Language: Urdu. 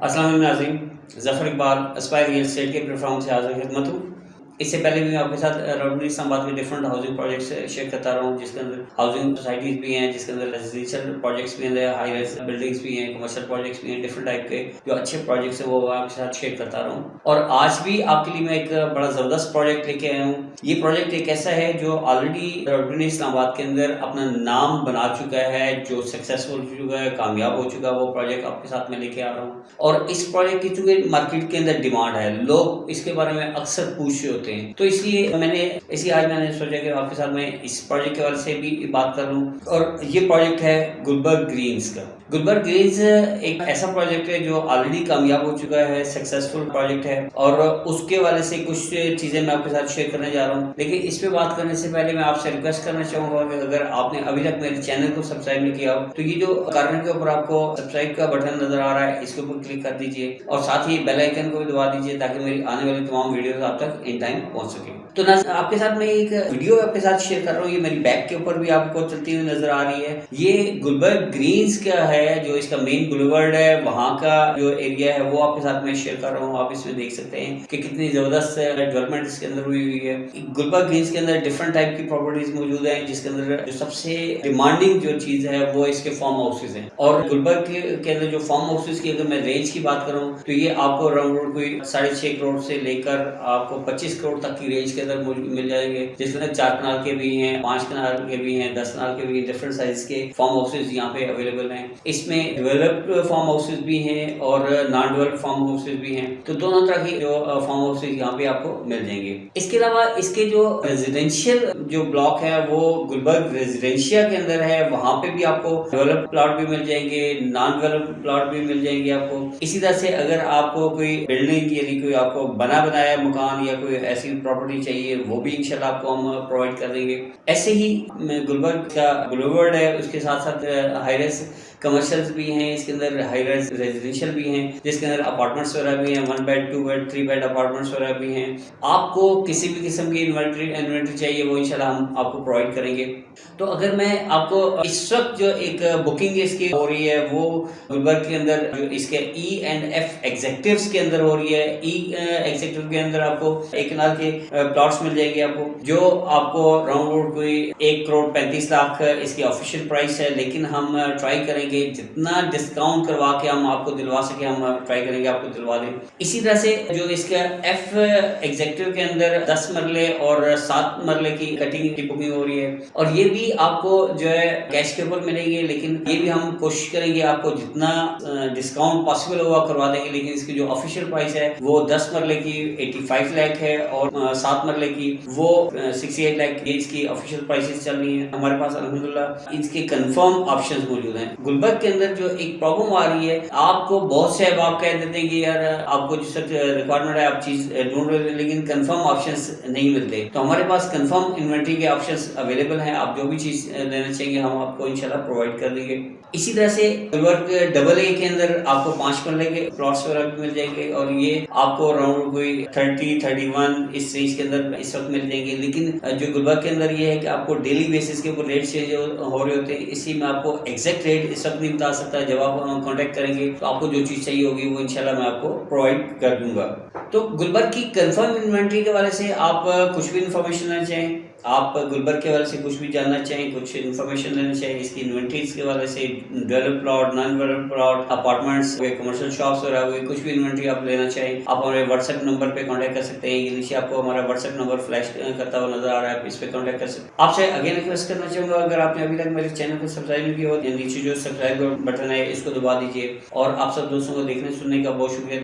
السلام علیکم ناظرین، Zafar Iqbal, Aspire Real Estate کے پلیٹ فارم سے حاضر خدمت ہوں۔ اس سے پہلے بھی میں آپ کے ساتھ راؤنڈ اسلام آباد میں ڈفرنٹ ہاؤسنگ پروجیکٹس شیئر کرتا رہا ہوں، جس کے اندر ہاؤسنگ سوسائٹیز بھی ہیں، جس کے اندر ریزیڈینشیل پروجیکٹس بھی ہیں ہائی رائز بلڈنگس بھی ہیں کمرشل پروجیکٹس بھی ہیں ڈفرنٹ ٹائپ کے جو اچھے پروجیکٹس ہیں، وہ آپ کے ساتھ شیئر کرتا رہا ہوں۔ اور آج بھی آپ کے لیے میں ایک بڑا زبردست پروجیکٹ لے کے آیا ہوں۔ یہ پروجیکٹ ایک ایسا ہے جو آلریڈی راؤنڈ اسلام آباد کے اندر اپنا نام بنا چکا ہے، جو سکسیزفل ہو چکا ہے، کامیاب ہو چکا ہے، وہ پروجیکٹ آپ کے ساتھ میں لے کے آ رہا ہوں۔ اور اس پروجیکٹ کی چونکہ مارکیٹ کے اندر ڈیمانڈ ہے، لوگ اس کے بارے میں اکثر پوچھ رہے ہوتے ہوتے ہیں۔ تو اس لیے میں نے اسی آج میں نے سوچا کہ آپ کے ساتھ میں اس پروجیکٹ کے والے سے بھی بات کر لوں۔ اور یہ پروجیکٹ ہے گلبرگ گرینز کا۔ گلبرگ گرینز ایک ایسا پروجیکٹ ہے جو آلریڈی کامیاب ہو چکا ہے سکسیزفل پروجیکٹ ہے۔ اور اس کے والے سے کچھ چیزیں میں آپ کے ساتھ شیئر کرنے جا رہا ہوں۔ لیکن اس پہ بات کرنے سے پہلے میں آپ سے ریکویسٹ کرنا چاہوں گا کہ اگر آپ نے ابھی تک میرے چینل کو سبسکرائب نہیں کیا ہو، تو یہ جو کارنر کے اوپر آپ کو سبسکرائب کا بٹن نظر آ رہا ہے، اس کے اوپر کلک کر دیجیے اور ساتھ ہی بیل آئکن کو بھی دبا دیجیے تاکہ میری آنے والی تمام ویڈیوز آپ تک ان ٹائم پہنچ سکیں تو ناظر آپ کے ساتھ میں ایک ویڈیو آپ کے ساتھ شیئر کر رہا ہوں، یہ میری بیک کے اوپر بھی آپ کو چلتی ہوئی نظر آ رہی ہے۔ یہ گلبرگ گرینز کا ہے، جو اس کا مین گلوورڈ ہے، وہاں کا جو ایریا ہے، وہ آپ کے ساتھ میں شیئر کر رہا ہوں۔ آپ اس میں دیکھ سکتے ہیں کہ کتنی زبردست ڈیولپمنٹ اس کے اندر ہوئی ہوئی ہے۔ گلبرگ گرینز کے اندر ڈفرنٹ ٹائپ کی پراپرٹیز موجود ہیں، جس کے اندر جو سب سے ڈیمانڈنگ جو چیز ہے، وہ اس کے فارم ہاؤسز ہیں۔ اور گلبرگ کے اندر جو فارم ہاؤسز کی اگر میں رینج کی بات کروں، تو یہ آپ کو راؤنڈ کوئی ساڑھے چھ کروڑ سے لے کر آپ کو پچیس کروڑ کروڑ تک کی رینج کے اندر مل جائیں گے۔ جس کے اندر چار کنال کے بھی ہیں، پانچ کنال کے بھی ہیں، دس کنال کے بھی ہیں ڈفرنٹ سائز کے فارم ہاؤسز یہاں پہ اویلیبل ہیں۔ اس میں ڈیولپڈ فارم ہاؤسز بھی ہیں اور نان ڈیولپ فارم ہاؤسز بھی ہیں۔ تو دونوں طرح کی جو فارم ہاؤسز یہاں پہ آپ کو مل جائیں گے۔ اس کے علاوہ اس کے جو ریزیڈینشیل جو بلاک ہے، وہ گلبرگ ریزیڈینشیا کے اندر ہے۔ وہاں پہ بھی آپ کو ڈیولپ پلاٹ بھی مل جائیں گے نان ڈیولپ پلاٹ بھی مل جائیں گے آپ کو۔ اسی طرح سے اگر آپ کو کوئی بلڈنگ یعنی کوئی آپ کو بنا بنایا مکان یا کوئی ایسی پراپرٹی چاہیے، وہ بھی انشاءاللہ آپ کو ہم پرووائڈ کر دیں گے۔ ایسے ہی گلبرگ کا گلوورڈ ہے، اس کے ساتھ ساتھ ہائی ریس کمرشلز بھی ہیں، اس کے اندر ہائی رائز ریزیڈینشیل بھی ہیں، جس کے اندر اپارٹمنٹس وغیرہ بھی ہیں one bed two bed three bed apartments وغیرہ بھی ہیں۔ آپ کو کسی بھی قسم کی انورٹری انورٹری چاہیے، وہ انشاءاللہ ہم آپ کو پرووائڈ کریں گے۔ تو اگر میں آپ کو اس وقت جو ایک بکنگ اس کی ہو رہی ہے، وہ گلبرگ کے اندر جو اس کے ای اینڈ ایف ایگزیکٹیوز کے اندر ہو رہی ہے e, uh, ای ایگزیکٹیو کے اندر آپ کو ایک کنال کے uh, پلاٹس مل جائیں گے آپ کو، جو آپ کو راؤنڈ روڈ کوئی ایک کروڑ پینتیس لاکھ اس کی آفیشیل پرائس ہے، لیکن ہم uh, ٹرائی کریں گے جتنا ڈسکاؤنٹ کروا کے ہم آپ کو دلوا سکے ہم ٹرائی کریں گے آپ کو دلوا دیں۔ اسی طرح سے جو اس کا ایف ایگزیکٹو کے اندر دس مرلے اور سات مرلے کی کٹنگ کی بکنگ ہو رہی ہے۔ اور یہ بھی آپ کو جو ہے کیش کے اوپر ملیں گے، لیکن یہ بھی ہم کوشش کریں گے آپ کو جتنا ڈسکاؤنٹ پاسبل ہوگا کروا دیں گے، لیکن اس کی جو آفیشیل پرائس ہے وہ دس مرلے کی ایٹی فائیو لیک ہے اور سات مرلے کی وہ سکسٹی ایٹ لیک یہ اس کی آفیشیل پرائسز چل رہی ہیں۔ ہمارے پاس الحمدللہ اس کے کنفرم آپشنز موجود ہیں۔ گلبرگ کے اندر جو ایک پرابلم آ رہی ہے، آپ کو بہت سے آپ کہہ دیتے ہیں کہ یار، آپ کو جس وقت ریکوائرمنٹ ہے، آپ چیز ڈھونڈ رہے لیکن کنفرم آپشنس نہیں ملتے۔ تو ہمارے پاس کنفرم انوینٹری کے آپشنس اویلیبل ہیں۔ آپ جو بھی چیز لینا چاہیں گے، ہم آپ کو انشاءاللہ پرووائڈ کر دیں گے۔ اسی طرح سے ورک ڈبل اے کے اندر آپ کو پانچ مرلے کے پلاٹس وغیرہ بھی مل جائیں گے اور یہ آپ کو اراؤنڈ کوئی تھرٹی تھرٹی ون اس رینج کے اندر اس وقت مل جائیں گے۔ لیکن جو گلبرگ کے اندر یہ ہے کہ آپ کو ڈیلی بیسس کے اوپر ریٹ چینج ہو رہے ہوتے ہیں، اسی میں آپ کو ایگزیکٹ ریٹ اس وقت نہیں بتا سکتا جب آپ کانٹیکٹ کریں گے۔ تو آپ کو جو چیز چاہیے ہوگی، وہ انشاءاللہ میں آپ کو پرووائڈ کر دوں گا۔ تو گلبرگ کی کنفرم انوینٹری کے والے سے آپ کچھ بھی انفارمیشن لینا چاہیں، آپ گلبرگ کے والے سے کچھ بھی جاننا چاہیں، کچھ انفارمیشن لینا چاہیں، اس کی انوینٹریز کے والے سے develop plot non develop plot apartments ہوئے کمرشل شاپس وغیرہ ہوئے کچھ بھی انوینٹری آپ لینا چاہیں، آپ ہمارے واٹس ایپ نمبر پہ کانٹیکٹ کر سکتے ہیں۔ نیچے آپ کو ہمارا واٹس ایپ نمبر فلیش کرتا ہوا نظر آ رہا ہے، آپ اس پہ کانٹیکٹ کر سکتے ہیں۔ آپ سے اگین ریکویسٹ کرنا چاہوں گا۔ اگر آپ نے ابھی تک میرے چینل کو سبسکرائب نہیں کیا ہو نیچے جو سب سبسکرائب بٹن ہے، اس کو دبا دیجیے اور آپ سب دوستوں کو دیکھنے سننے کا بہت شکریہ۔